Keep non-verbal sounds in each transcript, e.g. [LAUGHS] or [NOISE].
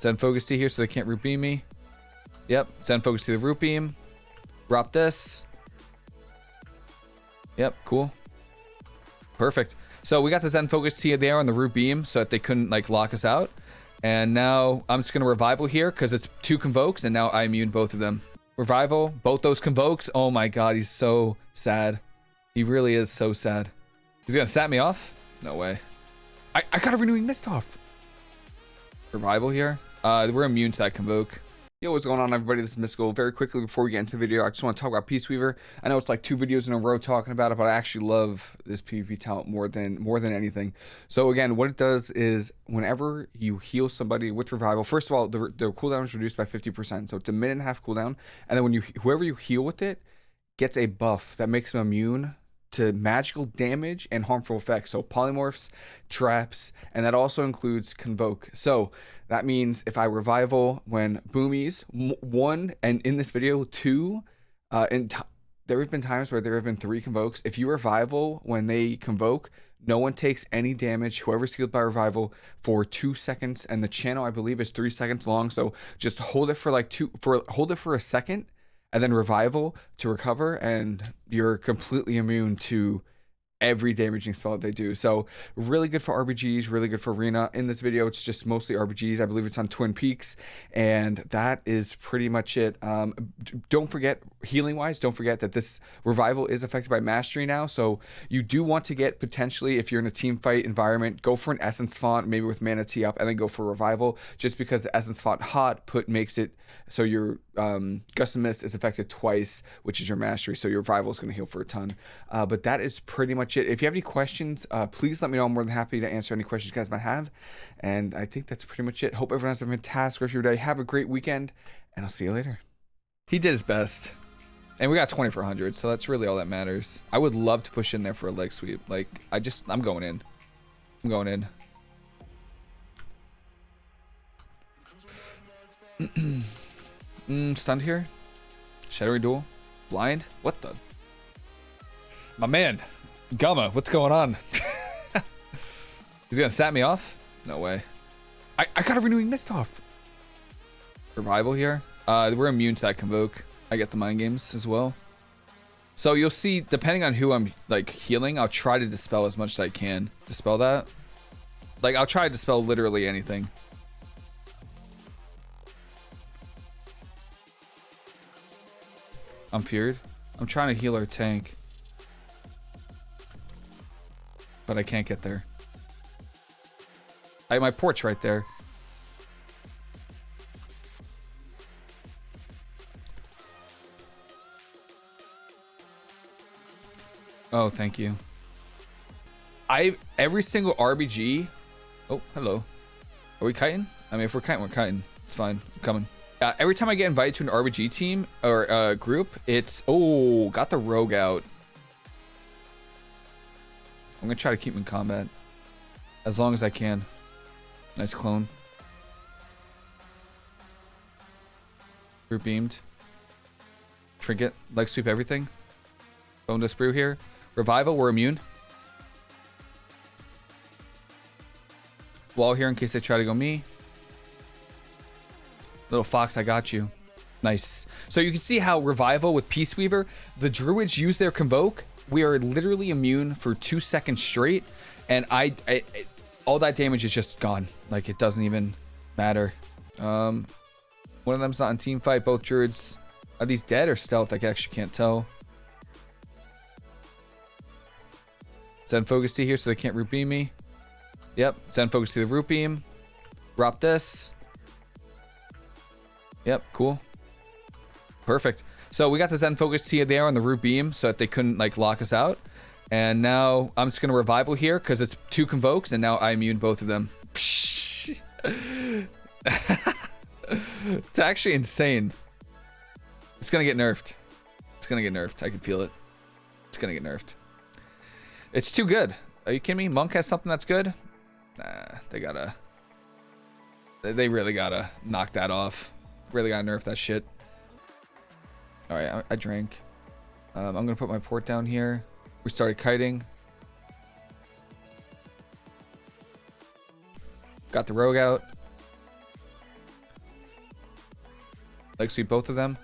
Zen Focus Tea here so they can't root beam me. Yep, Zen Focus to the root beam. Drop this. Yep, cool. Perfect. So we got the Zen Focus Tea there on the root beam so that they couldn't like lock us out. And now I'm just going to revival here because it's two convokes and now I immune both of them. Revival, both those convokes. Oh my god, he's so sad. He really is so sad. He's going to sat me off? No way. I, I got a renewing mist off. Revival here. Uh, we're immune to that convoke. Yo, what's going on everybody? This is Mystical. Very quickly before we get into the video, I just want to talk about Peace Weaver. I know it's like two videos in a row talking about it, but I actually love this PvP talent more than more than anything. So again, what it does is whenever you heal somebody with revival, first of all, the, the cooldown is reduced by 50%. So it's a minute and a half cooldown. And then when you whoever you heal with it gets a buff that makes them immune to magical damage and harmful effects. So polymorphs, traps, and that also includes convoke. So that means if I revival when boomies one and in this video two, uh, and there have been times where there have been three convokes. If you revival when they convoke, no one takes any damage. Whoever's healed by revival for two seconds, and the channel I believe is three seconds long. So just hold it for like two for hold it for a second and then revival to recover, and you're completely immune to every damaging spell that they do. So really good for RBGs, really good for Arena. In this video, it's just mostly RBGs. I believe it's on Twin Peaks, and that is pretty much it. Um, don't forget, healing-wise, don't forget that this revival is affected by mastery now. So you do want to get potentially, if you're in a team fight environment, go for an Essence font, maybe with Mana Tea up, and then go for revival, just because the Essence font hot put makes it so your um, Gust of Mist is affected twice, which is your mastery. So your revival is going to heal for a ton. Uh, but that is pretty much it. If you have any questions, uh, please let me know. I'm more than happy to answer any questions you guys might have. And I think that's pretty much it. Hope everyone has a fantastic rest of your day. Have a great weekend, and I'll see you later. He did his best. And we got 2400, so that's really all that matters. I would love to push in there for a leg sweep. Like, I just, I'm going in. I'm going in. [CLEARS THROAT] Mm, stunned here. Shadowy Duel. Blind. What the? My man. Gamma, what's going on? [LAUGHS] He's gonna sat me off? No way. I, I got a renewing mist off. Revival here. Uh, we're immune to that convoke. I get the mind games as well. So you'll see, depending on who I'm like healing, I'll try to dispel as much as I can. Dispel that. Like I'll try to dispel literally anything. I'm feared. I'm trying to heal our tank. But I can't get there. I have my porch right there. Oh, thank you. I every single RBG. Oh, hello. Are we kiting? I mean, if we're kiting, we're kiting. It's fine. I'm coming. Uh, every time I get invited to an RBG team or uh, group, it's oh, got the rogue out. I'm gonna try to keep him in combat as long as I can. Nice clone. Group beamed. Trinket, leg sweep everything. Bone dust brew here. Revival, we're immune. Wall here in case they try to go me. Little fox, I got you. Nice. So you can see how Revival with Peace Weaver, the Druids use their Convoke. We are literally immune for two seconds straight. And I, I all that damage is just gone. Like, it doesn't even matter. Um, one of them's not in team fight. Both Druids, are these dead or stealth? I actually can't tell. Zen Focus Tea here so they can't root beam me. Yep, Zen Focus to the root beam. Drop this. Yep, cool. Perfect. So we got the Zen Focus Tea there on the root beam so that they couldn't like lock us out. And now I'm just going to revival here because it's two convokes and now I immune both of them. [LAUGHS] it's actually insane. It's going to get nerfed. It's going to get nerfed. I can feel it. It's going to get nerfed. It's too good. Are you kidding me? Monk has something that's good? Nah, they gotta... They really gotta knock that off. Really gotta nerf that shit. Alright, I, I, drank. Um, I'm gonna put my port down here. We started kiting. Got the rogue out. leg sweep both of them.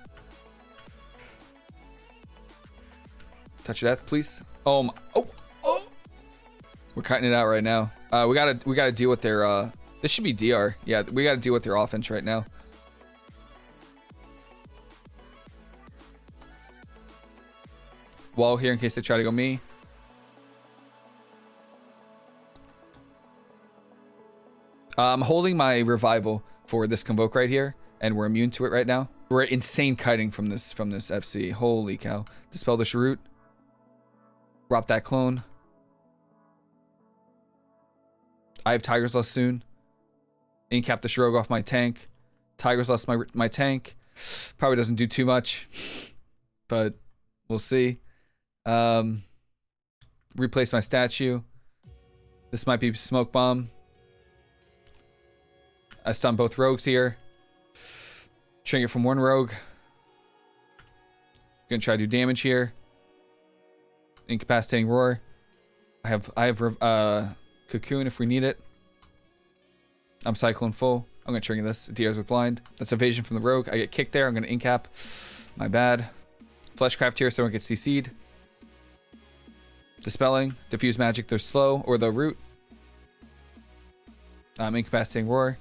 Touch death, please. Oh my, oh, oh. We're cutting it out right now. Uh, we gotta, we gotta deal with their, uh, this should be DR. Yeah, we gotta deal with their offense right now. Wall here in case they try to go me. Uh, I'm holding my revival for this convoke right here, and we're immune to it right now. We're insane kiting from this from this FC. Holy cow! Dispel the Shrewd. Drop that clone. I have Tiger's Lust soon. Incap the Shrogue off my tank. Tiger's Lust my my tank. Probably doesn't do too much, but we'll see. Um, replace my statue. This might be smoke bomb. I stun both rogues here. Trinket from one rogue. Gonna try to do damage here. Incapacitating roar. I have I have uh cocoon if we need it. I'm cyclone full. I'm gonna trigger this. DRs with blind. That's evasion from the rogue. I get kicked there. I'm gonna incap. My bad. Fleshcraft here so I don't get CC'd. Dispelling. Diffuse magic. They're slow. Or the root. Um, incapacitating roar.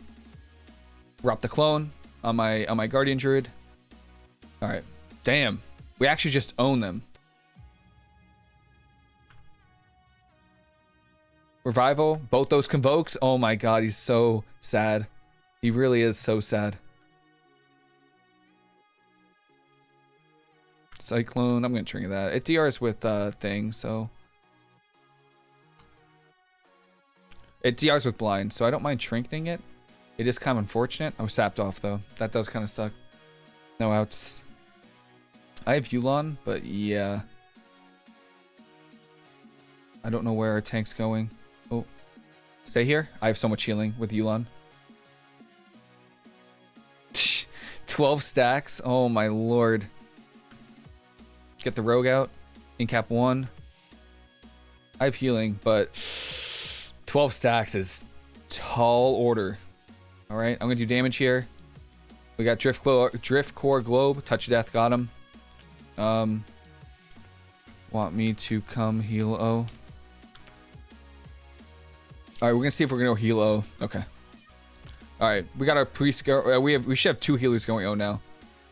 Drop the clone on my on my guardian druid. All right. Damn. We actually just own them. Revival, both those convokes. Oh my god, he's so sad. He really is so sad. Cyclone, I'm gonna trigger that. It DRs with uh thing, so it DRs with blind, so I don't mind shrinking it. It is kind of unfortunate. I was sapped off, though. That does kind of suck. No outs. I have Yulon, but yeah. I don't know where our tank's going. Oh. Stay here. I have so much healing with Yulon. [LAUGHS] 12 stacks. Oh my lord. Get the rogue out. Incap 1. I have healing, but 12 stacks is tall order. All right, I'm gonna do damage here. We got Drift, Glo Drift Core Globe. Touch Death got him. Um, want me to come heal O? All right, we're gonna see if we're gonna go heal O. Okay. All right, we got our priest. Go uh, we have we should have two healers going O now.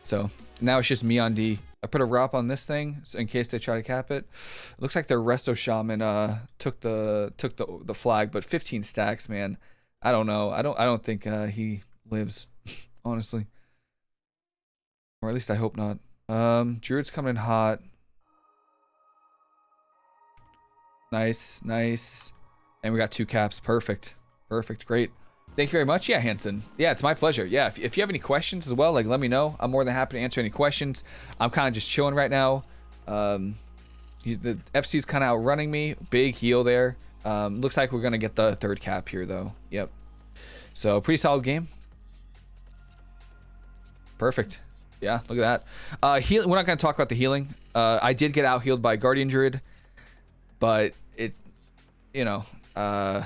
So now it's just me on D. I put a wrap on this thing in case they try to cap it. it looks like their Resto Shaman uh took the took the the flag, but 15 stacks, man. I don't know. I don't. I don't think uh, he lives, [LAUGHS] honestly, or at least I hope not. Um, Druid's coming in hot. Nice, nice, and we got two caps. Perfect, perfect, great. Thank you very much. Yeah, Hanson. Yeah, it's my pleasure. Yeah, if, if you have any questions as well, like let me know. I'm more than happy to answer any questions. I'm kind of just chilling right now. Um, the FC's kind of outrunning me. Big heal there. Um, looks like we're going to get the third cap here, though. Yep. So, pretty solid game. Perfect. Yeah, look at that. Uh, heal we're not going to talk about the healing. Uh, I did get out healed by Guardian Druid, but it, you know, uh,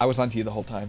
I was on to you the whole time.